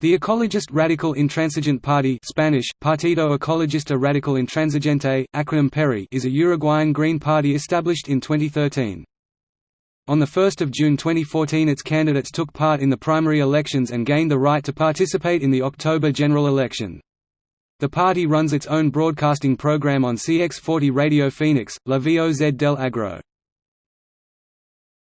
The Ecologist Radical Intransigent Party Spanish, Partido Ecologista Radical Intransigente, acronym PERI is a Uruguayan Green Party established in 2013. On 1 June 2014 its candidates took part in the primary elections and gained the right to participate in the October general election. The party runs its own broadcasting program on CX40 Radio Phoenix, La Voz del Agro.